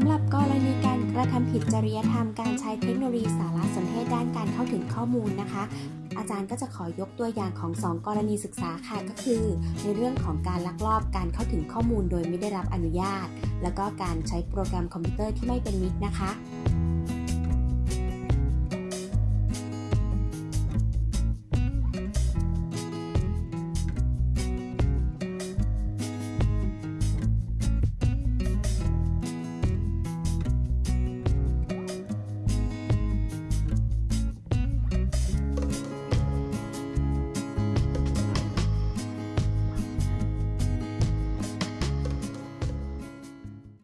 ำหรับกรณีการกระทำผิดจริยธรรมการใช้เทคโนโลยีสารสนเทศด้านการเข้าถึงข้อมูลนะคะ อาจารย์ก็จะขอยกตัวอย่างของ 2 กรณีศึกษาค่ะก็คือ ในเรื่องของการลักลอบการเข้าถึงข้อมูลโดยไม่ได้รับอนุญาต แล้วก็การใช้โปรแกรมคอมพิวเตอร์ที่ไม่เป็นมิตรนะคะ